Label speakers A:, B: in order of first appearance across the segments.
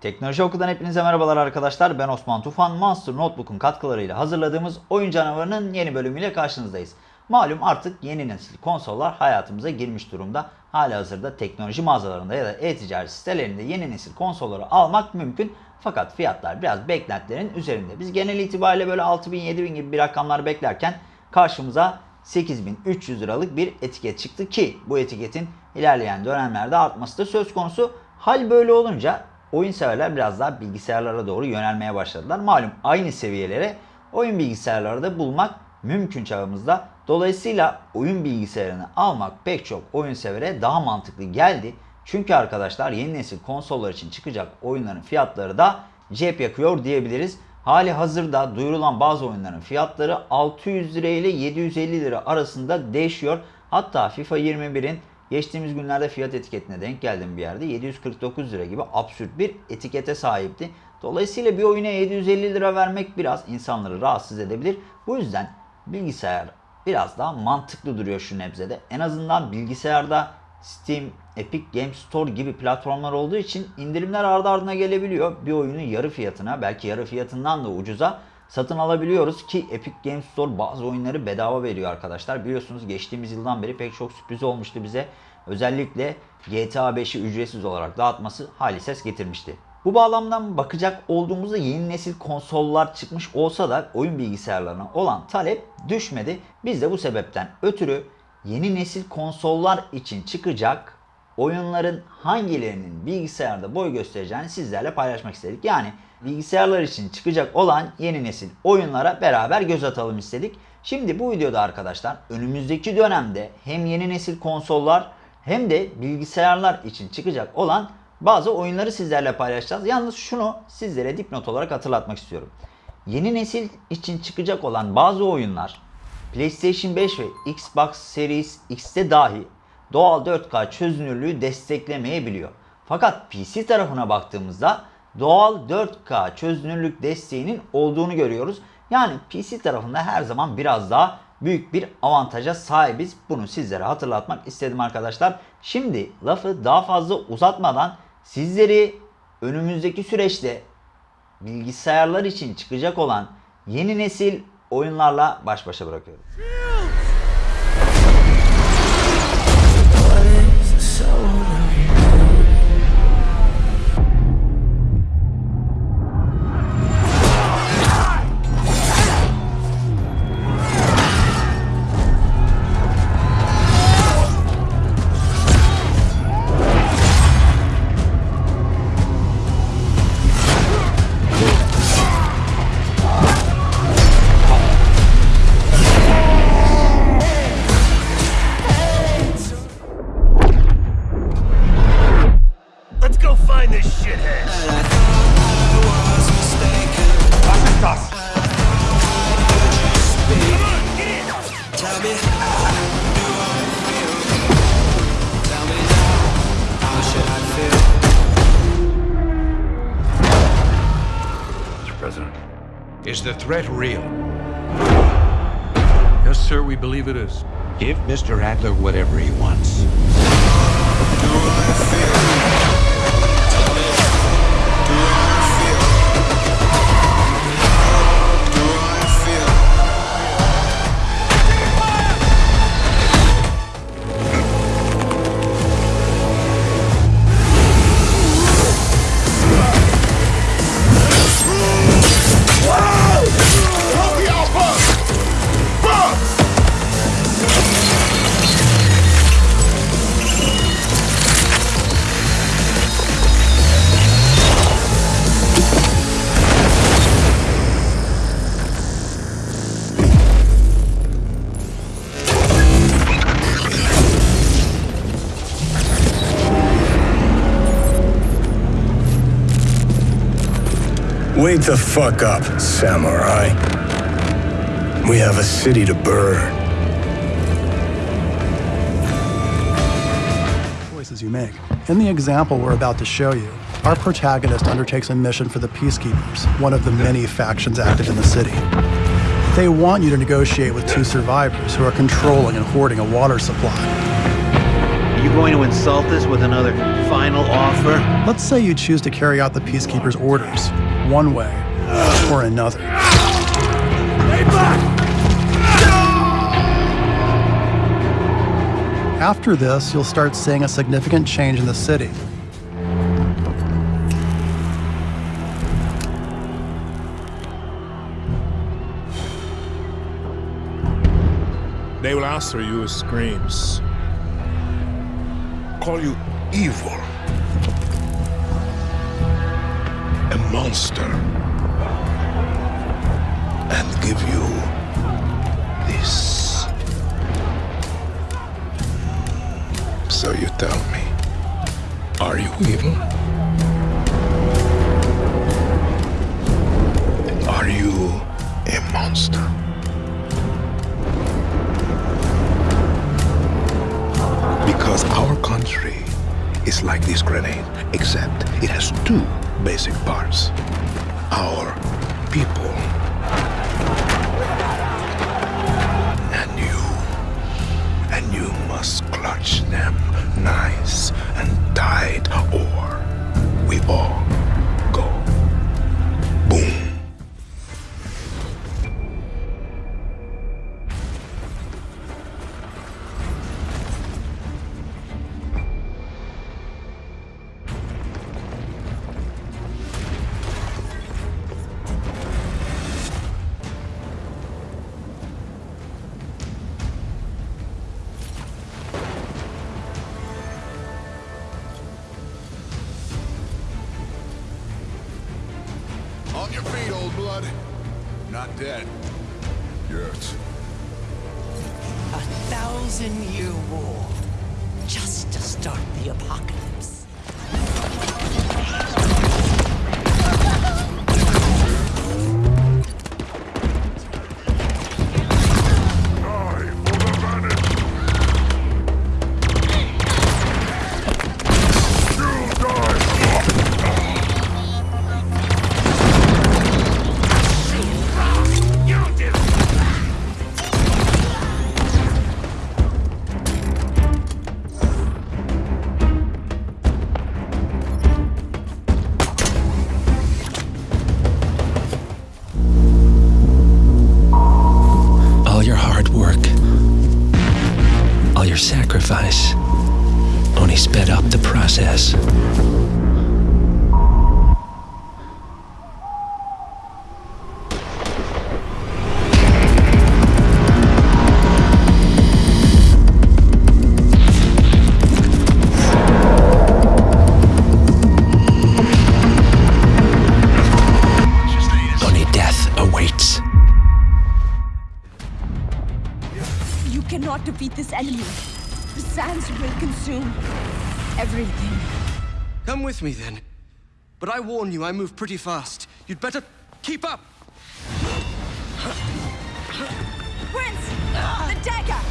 A: Teknoloji Oku'dan hepinize merhabalar arkadaşlar. Ben Osman Tufan. Monster Notebook'un katkılarıyla hazırladığımız Oyun Canavarı'nın yeni bölümüyle karşınızdayız. Malum artık yeni nesil konsollar hayatımıza girmiş durumda. Hala hazırda teknoloji mağazalarında ya da e-ticaret sitelerinde yeni nesil konsolları almak mümkün. Fakat fiyatlar biraz beklentilerin üzerinde. Biz genel itibariyle böyle 6000 7000 gibi bir rakamlar beklerken karşımıza 8300 liralık bir etiket çıktı ki bu etiketin ilerleyen dönemlerde artması da söz konusu. Hal böyle olunca oyun severler biraz daha bilgisayarlara doğru yönelmeye başladılar. Malum aynı seviyelere oyun bilgisayarları da bulmak mümkün çağımızda. Dolayısıyla oyun bilgisayarını almak pek çok oyun severe daha mantıklı geldi. Çünkü arkadaşlar yeni nesil konsollar için çıkacak oyunların fiyatları da cep yakıyor diyebiliriz. Hali hazırda duyurulan bazı oyunların fiyatları 600 lira ile 750 lira arasında değişiyor. Hatta FIFA 21'in geçtiğimiz günlerde fiyat etiketine denk geldim bir yerde 749 lira gibi absürt bir etikete sahipti. Dolayısıyla bir oyuna 750 lira vermek biraz insanları rahatsız edebilir. Bu yüzden bilgisayar biraz daha mantıklı duruyor şu nebzede. En azından bilgisayarda Steam, Epic Games Store gibi platformlar olduğu için indirimler ardı ardına gelebiliyor. Bir oyunu yarı fiyatına belki yarı fiyatından da ucuza satın alabiliyoruz ki Epic Games Store bazı oyunları bedava veriyor arkadaşlar. Biliyorsunuz geçtiğimiz yıldan beri pek çok sürpriz olmuştu bize. Özellikle GTA 5'i ücretsiz olarak dağıtması hali ses getirmişti. Bu bağlamdan bakacak olduğumuzda yeni nesil konsollar çıkmış olsa da oyun bilgisayarlarına olan talep düşmedi. Biz de bu sebepten ötürü yeni nesil konsollar için çıkacak oyunların hangilerinin bilgisayarda boy göstereceğini sizlerle paylaşmak istedik. Yani bilgisayarlar için çıkacak olan yeni nesil oyunlara beraber göz atalım istedik. Şimdi bu videoda arkadaşlar önümüzdeki dönemde hem yeni nesil konsollar hem de bilgisayarlar için çıkacak olan bazı oyunları sizlerle paylaşacağız. Yalnız şunu sizlere dipnot olarak hatırlatmak istiyorum. Yeni nesil için çıkacak olan bazı oyunlar PlayStation 5 ve Xbox Series X'te dahi doğal 4K çözünürlüğü desteklemeyebiliyor. Fakat PC tarafına baktığımızda doğal 4K çözünürlük desteğinin olduğunu görüyoruz. Yani PC tarafında her zaman biraz daha büyük bir avantaja sahibiz. Bunu sizlere hatırlatmak istedim arkadaşlar. Şimdi lafı daha fazla uzatmadan sizleri önümüzdeki süreçte bilgisayarlar için çıkacak olan yeni nesil oyunlarla baş başa bırakıyorum.
B: Mr. President.
C: Is the threat real?
D: Yes, sir, we believe it is.
C: Give Mr. Adler whatever he wants. Do I feel?
E: Wake the fuck up, samurai. We have a city to burn.
F: choices you make. In the example we're about to show you, our protagonist undertakes a mission for the Peacekeepers, one of the many factions active in the city. They want you to negotiate with two survivors who are controlling and hoarding a water supply.
C: You
D: You going to insult us with another final offer?
F: Let's say you choose to carry out the Peacekeeper's orders, one way or another. After this, you'll start seeing a significant change in the city.
G: They will answer you with screams. Call you evil. Monster. And give you this. So you tell me, are you evil? Are you a monster? Because our country is like this grenade, except it has two basic parts. Our
H: Not dead. Yet.
I: A thousand year war. Just to start the apocalypse.
J: Sacrifice, only sped up the process. Only death awaits.
K: You cannot defeat this enemy. Will consume everything.
L: Come with me then. But I warn you, I move pretty fast. You'd better keep up.
K: Prince! The dagger!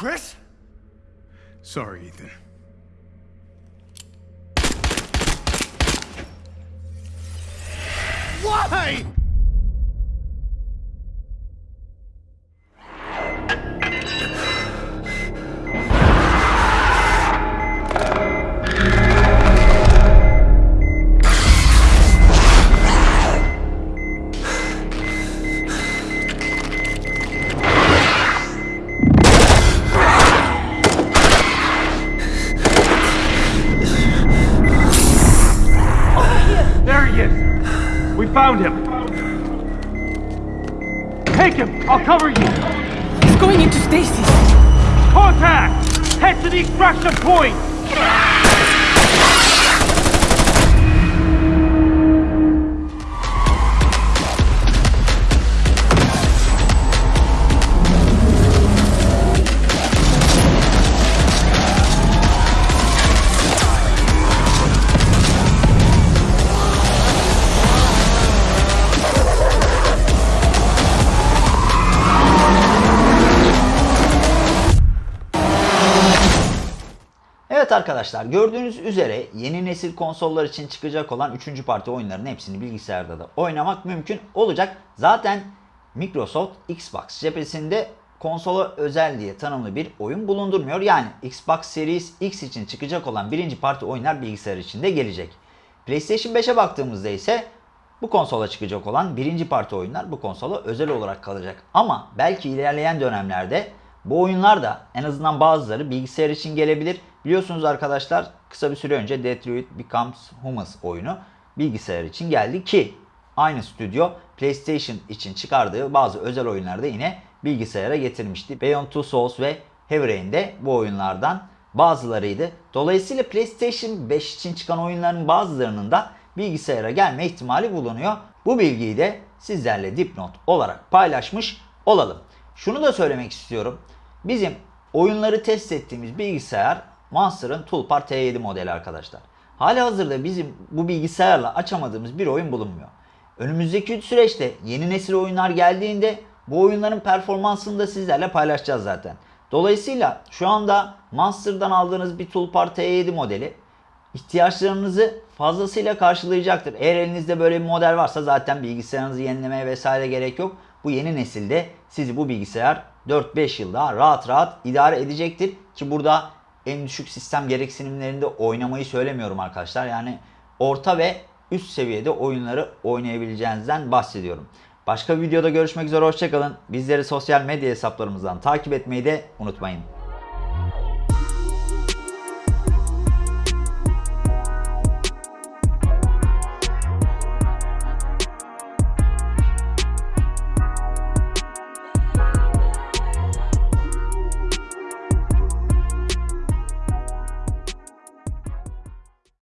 G: Chris? Sorry, Ethan. Why?
M: Take him! I'll cover you!
I: He's going into stasis.
M: Contact! Head to the extraction point!
A: Evet arkadaşlar gördüğünüz üzere yeni nesil konsollar için çıkacak olan 3. parti oyunların hepsini bilgisayarda da oynamak mümkün olacak. Zaten Microsoft Xbox cephesinde konsola özel diye tanımlı bir oyun bulundurmuyor. Yani Xbox Series X için çıkacak olan birinci parti oyunlar bilgisayar için de gelecek. PlayStation 5'e baktığımızda ise bu konsola çıkacak olan birinci parti oyunlar bu konsola özel olarak kalacak. Ama belki ilerleyen dönemlerde bu oyunlar da en azından bazıları bilgisayar için gelebilir. Biliyorsunuz arkadaşlar kısa bir süre önce Detroit Becomes Human oyunu bilgisayar için geldi ki aynı stüdyo PlayStation için çıkardığı bazı özel oyunlarda yine bilgisayara getirmişti. Beyond Two Souls ve Heavy de bu oyunlardan bazılarıydı. Dolayısıyla PlayStation 5 için çıkan oyunların bazılarının da bilgisayara gelme ihtimali bulunuyor. Bu bilgiyi de sizlerle dipnot olarak paylaşmış olalım. Şunu da söylemek istiyorum. Bizim oyunları test ettiğimiz bilgisayar Monster'ın Toolbar T7 modeli arkadaşlar. Hali hazırda bizim bu bilgisayarla açamadığımız bir oyun bulunmuyor. Önümüzdeki süreçte yeni nesil oyunlar geldiğinde bu oyunların performansını da sizlerle paylaşacağız zaten. Dolayısıyla şu anda Monster'dan aldığınız bir Toolbar T7 modeli ihtiyaçlarınızı fazlasıyla karşılayacaktır. Eğer elinizde böyle bir model varsa zaten bilgisayarınızı yenilemeye vesaire gerek yok. Bu yeni nesilde sizi bu bilgisayar 4-5 yıl daha rahat rahat idare edecektir. Ki burada en düşük sistem gereksinimlerinde oynamayı söylemiyorum arkadaşlar. Yani orta ve üst seviyede oyunları oynayabileceğinizden bahsediyorum. Başka bir videoda görüşmek üzere hoşçakalın. Bizleri sosyal medya hesaplarımızdan takip etmeyi de unutmayın.